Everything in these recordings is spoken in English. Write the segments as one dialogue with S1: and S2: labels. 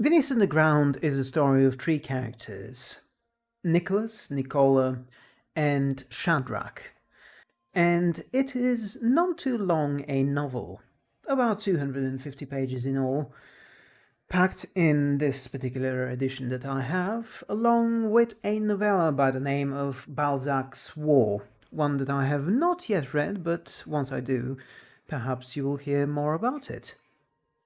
S1: Veniss Ground is a story of three characters, Nicholas, Nicola, and Shadrach, and it is not too long a novel, about 250 pages in all, packed in this particular edition that I have, along with a novella by the name of Balzac's War, one that I have not yet read, but once I do, perhaps you will hear more about it.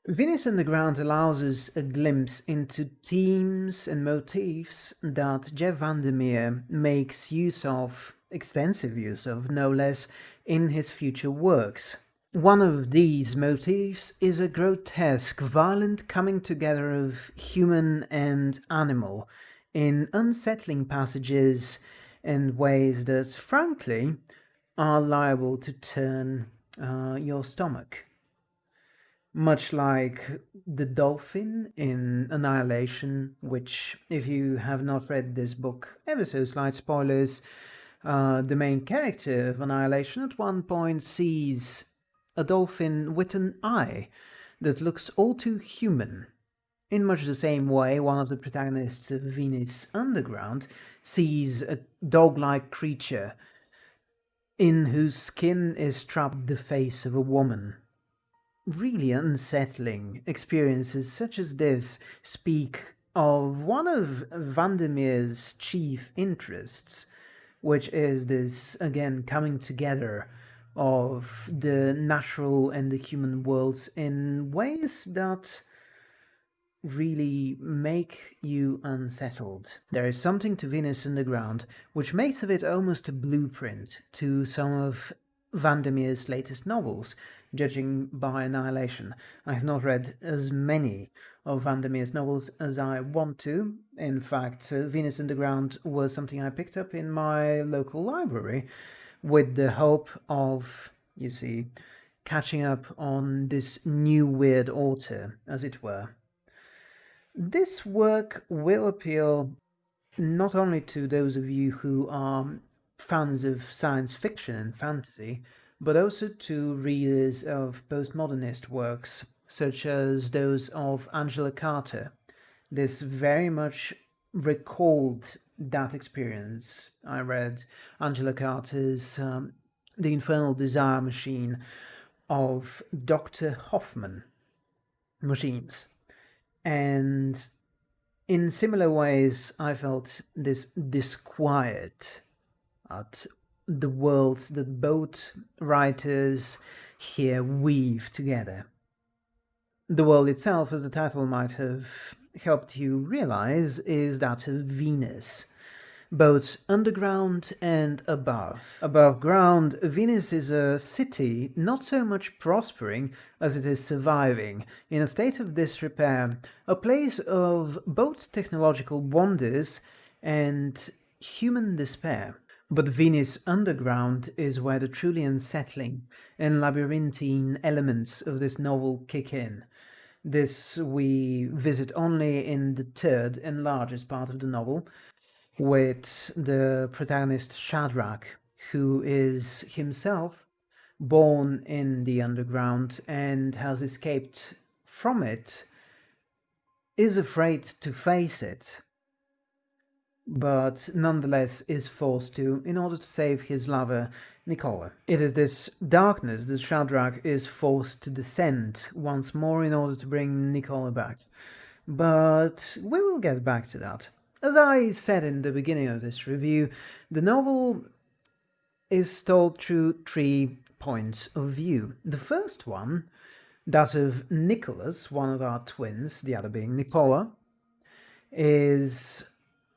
S1: Veniss Underground allows us a glimpse into themes and motifs that Jeff Vandermeer makes use of, extensive use of, no less, in his future works. One of these motifs is a grotesque, violent coming together of human and animal in unsettling passages and ways that, frankly, are liable to turn uh, your stomach much like the dolphin in Annihilation, which, if you have not read this book, ever so slight spoilers, uh, the main character of Annihilation at one point sees a dolphin with an eye that looks all too human. In much the same way, one of the protagonists of Veniss Underground sees a dog-like creature in whose skin is trapped the face of a woman. Really unsettling experiences such as this speak of one of Vandermeer's chief interests, which is this, again, coming together of the natural and the human worlds in ways that really make you unsettled. There is something to Veniss Underground which makes of it almost a blueprint to some of Vandermeer's latest novels, judging by Annihilation. I have not read as many of Vandermeer's novels as I want to. In fact, uh, Veniss Underground was something I picked up in my local library with the hope of, you see, catching up on this new weird author, as it were. This work will appeal not only to those of you who are fans of science fiction and fantasy, but also to readers of postmodernist works, such as those of Angela Carter. This very much recalled that experience. I read Angela Carter's um, The Infernal Desire Machine of Dr. Hoffman machines. And in similar ways, I felt this disquiet at the worlds that both writers here weave together. The world itself, as the title might have helped you realize, is that of Veniss, both underground and above. Above ground, Veniss is a city not so much prospering as it is surviving, in a state of disrepair, a place of both technological wonders and human despair. But Veniss Underground is where the truly unsettling and labyrinthine elements of this novel kick in. This we visit only in the third and largest part of the novel, with the protagonist Shadrach, who is himself born in the underground and has escaped from it, is afraid to face it but nonetheless is forced to in order to save his lover, Nicola. It is this darkness that Shadrach is forced to descend once more in order to bring Nicola back. But we will get back to that. As I said in the beginning of this review, the novel is told through three points of view. The first one, that of Nicholas, one of our twins, the other being Nicola, is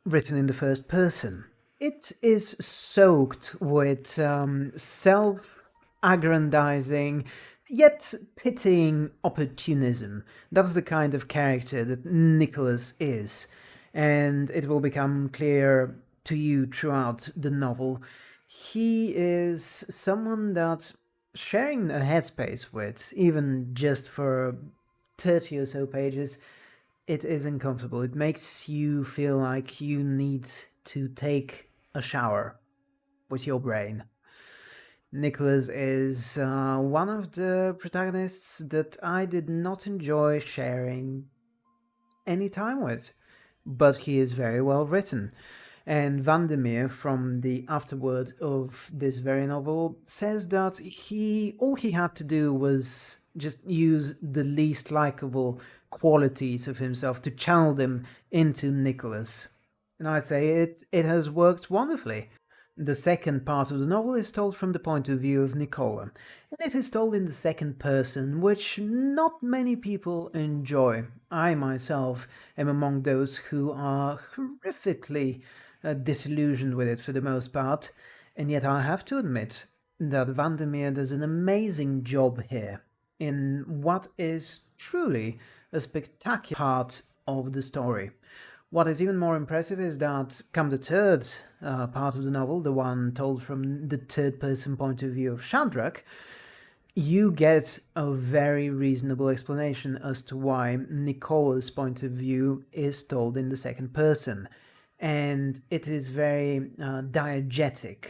S1: written in the first person. It is soaked with um, self-aggrandizing, yet pitying opportunism. That's the kind of character that Nicholas is, and it will become clear to you throughout the novel. He is someone that sharing a headspace with, even just for 30 or so pages, it is uncomfortable. It makes you feel like you need to take a shower with your brain. Nicholas is uh, one of the protagonists that I did not enjoy sharing any time with, but he is very well written. And Vandermeer, from the afterword of this very novel, says that he all he had to do was just use the least likable qualities of himself to channel them into Nicholas. And I'd say it, it has worked wonderfully. The second part of the novel is told from the point of view of Nicola, and it is told in the second person, which not many people enjoy. I myself am among those who are horrifically uh, disillusioned with it for the most part, and yet I have to admit that Vandermeer does an amazing job here in what is truly a spectacular part of the story. What is even more impressive is that come the third uh, part of the novel, the one told from the third person point of view of Shadrach, you get a very reasonable explanation as to why Nicola's point of view is told in the second person. And it is very uh, diegetic.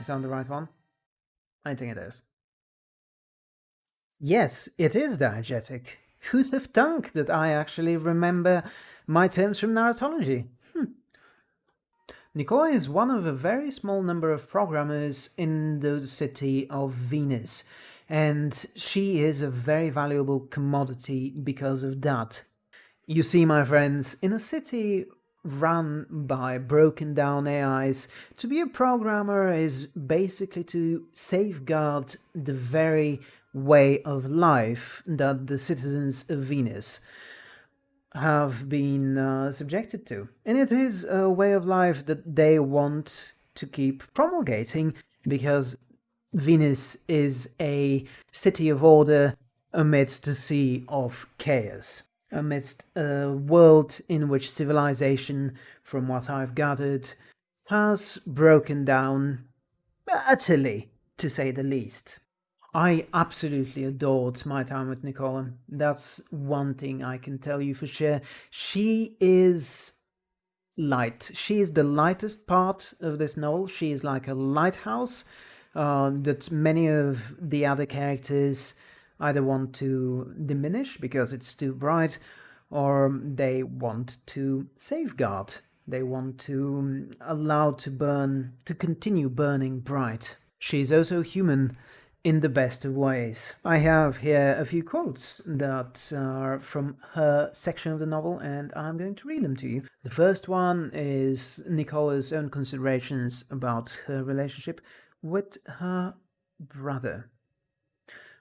S1: Is that the right one? I think it is. Yes, it is diegetic. Who'd have thunk that I actually remember my terms from narratology? Hm. Nicola is one of a very small number of programmers in the city of Veniss, and she is a very valuable commodity because of that. You see, my friends, in a city run by broken down AIs, to be a programmer is basically to safeguard the very way of life that the citizens of Veniss have been uh, subjected to. And it is a way of life that they want to keep promulgating because Veniss is a city of order amidst a sea of chaos, amidst a world in which civilization, from what I've gathered, has broken down utterly, to say the least. I absolutely adored my time with Nicola. That's one thing I can tell you for sure. She is light. She is the lightest part of this novel. She is like a lighthouse uh, that many of the other characters either want to diminish because it's too bright or they want to safeguard. They want to allow to burn, to continue burning bright. She is also human in the best of ways. I have here a few quotes that are from her section of the novel and I'm going to read them to you. The first one is Nicola's own considerations about her relationship with her brother.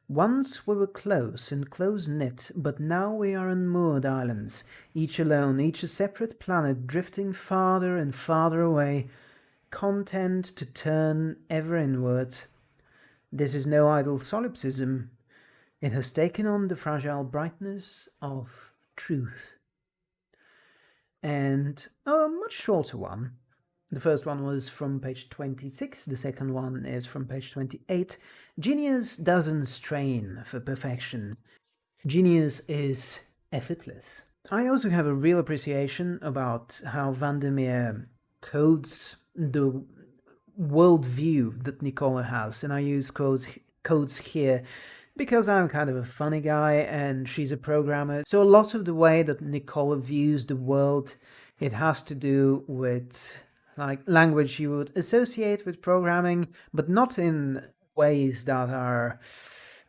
S1: Once we were close and close-knit, but now we are on moored islands, each alone, each a separate planet drifting farther and farther away, content to turn ever inward this is no idle solipsism. It has taken on the fragile brightness of truth. And a much shorter one. The first one was from page 26, the second one is from page 28. Genius doesn't strain for perfection. Genius is effortless. I also have a real appreciation about how Vandermeer codes the worldview that Nicola has, and I use codes, codes here because I'm kind of a funny guy and she's a programmer. So a lot of the way that Nicola views the world, it has to do with like language you would associate with programming, but not in ways that are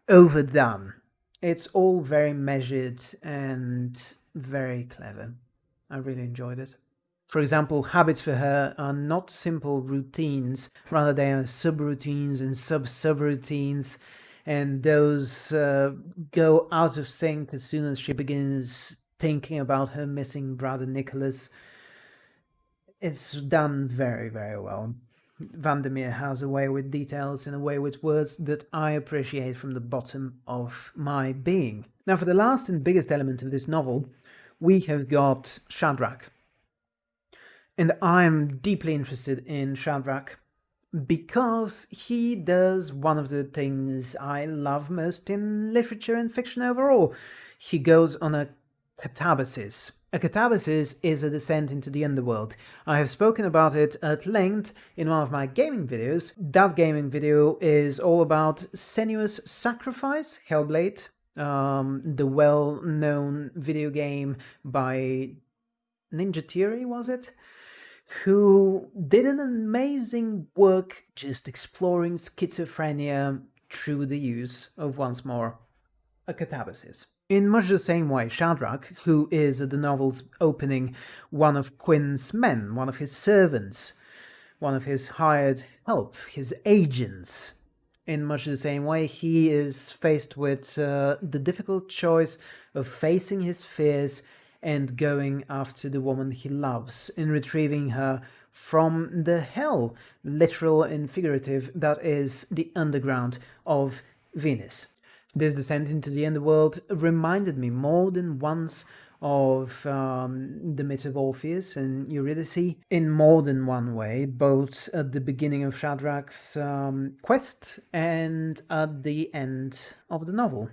S1: overdone. It's all very measured and very clever. I really enjoyed it. For example, habits for her are not simple routines, rather they are subroutines and sub-subroutines, and those uh, go out of sync as soon as she begins thinking about her missing brother Nicholas. It's done very, very well. Vandermeer has a way with details and a way with words that I appreciate from the bottom of my being. Now for the last and biggest element of this novel, we have got Shadrach. And I'm deeply interested in Shadrach because he does one of the things I love most in literature and fiction overall. He goes on a catabasis. A catabasis is a descent into the underworld. I have spoken about it at length in one of my gaming videos. That gaming video is all about Senua's Sacrifice, Hellblade, um, the well-known video game by Ninja Theory, was it? Who did an amazing work just exploring schizophrenia through the use of once more a catabasis. In much the same way, Shadrach, who is at the novel's opening one of Quinn's men, one of his servants, one of his hired help, his agents, in much the same way, he is faced with uh, the difficult choice of facing his fears and going after the woman he loves, in retrieving her from the hell, literal and figurative, that is the underground of Veniss. This descent into the underworld reminded me more than once of um, the myth of Orpheus and Eurydice in more than one way, both at the beginning of Shadrach's um, quest and at the end of the novel.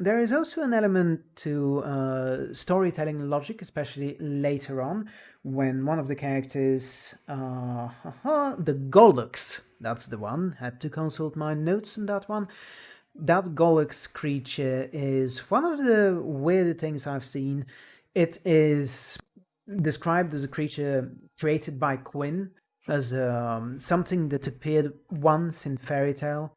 S1: There is also an element to uh, storytelling logic, especially later on, when one of the characters, uh, the Gollux, that's the one, had to consult my notes on that one, that Gollux creature is one of the weirder things I've seen. It is described as a creature created by Quinn, as um, something that appeared once in fairy tale,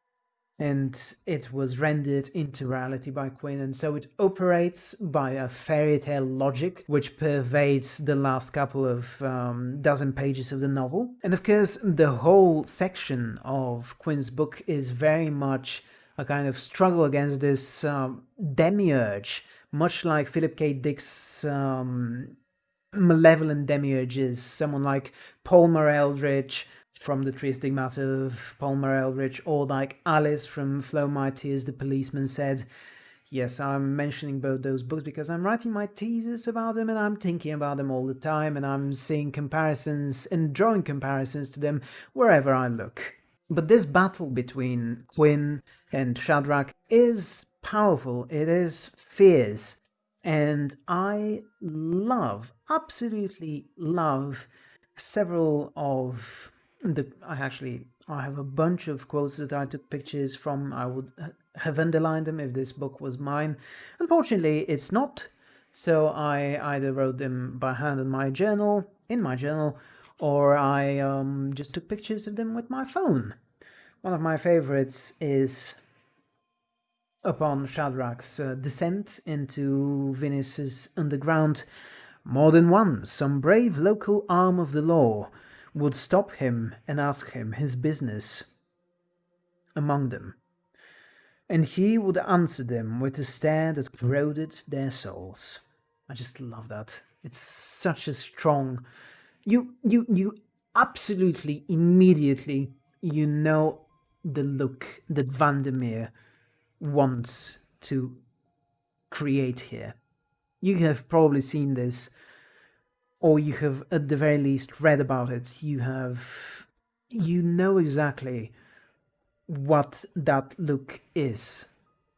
S1: and it was rendered into reality by Quinn, and so it operates by a fairy tale logic which pervades the last couple of um, dozen pages of the novel. And of course, the whole section of Quinn's book is very much a kind of struggle against this um, demiurge, much like Philip K. Dick's um, malevolent demiurges, someone like Palmer Eldritch from the Three Stigmata of Palmer Eldritch, or like Alice from Flow My Tears, the policeman said. Yes, I'm mentioning both those books because I'm writing my thesis about them and I'm thinking about them all the time and I'm seeing comparisons and drawing comparisons to them wherever I look. But this battle between Quinn and Shadrach is powerful, it is fierce, and I love, absolutely love several of the, I actually, I have a bunch of quotes that I took pictures from, I would have underlined them if this book was mine. Unfortunately, it's not, so I either wrote them by hand in my journal, in my journal, or I um, just took pictures of them with my phone. One of my favorites is upon Shadrach's uh, descent into Veniss's underground. More than once, some brave local arm of the law would stop him and ask him his business among them, and he would answer them with a stare that corroded their souls. I just love that. It's such a strong you you you absolutely immediately you know the look that Vandermeer wants to create here. You have probably seen this, or you have at the very least read about it. You have, you know exactly what that look is,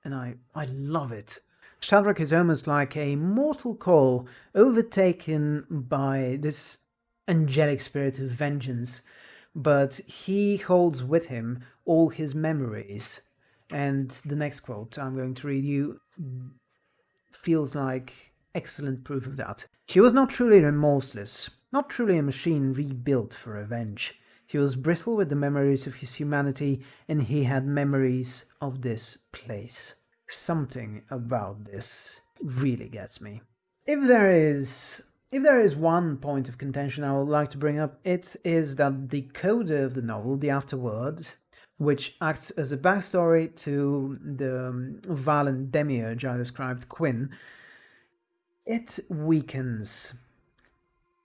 S1: and I, I love it. Shadrach is almost like a mortal coil overtaken by this angelic spirit of vengeance, but he holds with him all his memories. And the next quote I'm going to read you feels like excellent proof of that. He was not truly remorseless, not truly a machine rebuilt for revenge. He was brittle with the memories of his humanity, and he had memories of this place. Something about this really gets me. If there is if there is one point of contention I would like to bring up, it is that the coda of the novel, The Afterword, which acts as a backstory to the um, violent demiurge I described, Quinn, it weakens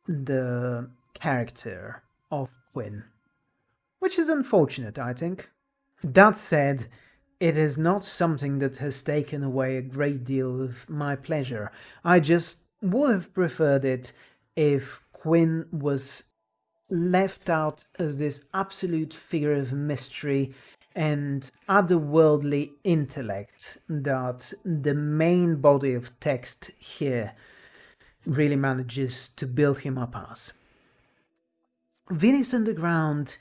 S1: the character of Quinn, which is unfortunate, I think. That said, it is not something that has taken away a great deal of my pleasure. I just would have preferred it if Quinn was left out as this absolute figure of mystery and otherworldly intellect that the main body of text here really manages to build him up as. Veniss Underground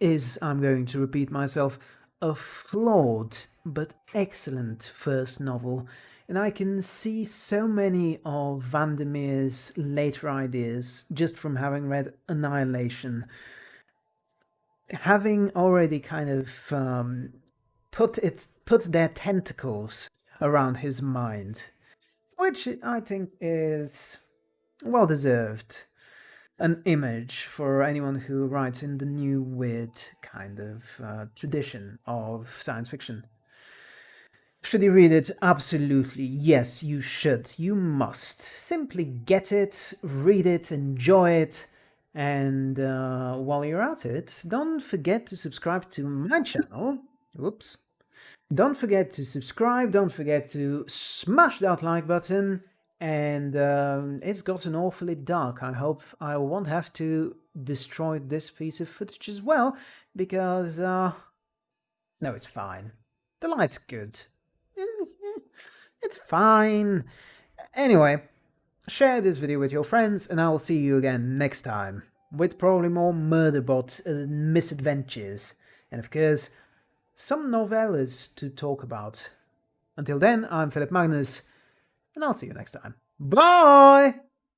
S1: is, I'm going to repeat myself, a flawed but excellent first novel, and I can see so many of Vandermeer's later ideas just from having read Annihilation. Having already kind of um, put its put their tentacles around his mind, which I think is well deserved. An image for anyone who writes in the new weird kind of uh, tradition of science fiction. Should you read it? Absolutely. Yes, you should. You must. Simply get it, read it, enjoy it, and uh, while you're at it, don't forget to subscribe to my channel. Whoops. Don't forget to subscribe, don't forget to smash that like button, and um, it's gotten awfully dark. I hope I won't have to destroy this piece of footage as well, because, uh, no, it's fine. The light's good. It's fine. Anyway, share this video with your friends and I will see you again next time with probably more Murderbot uh, misadventures and of course some novellas to talk about. Until then, I'm Philip Magnus and I'll see you next time. Bye!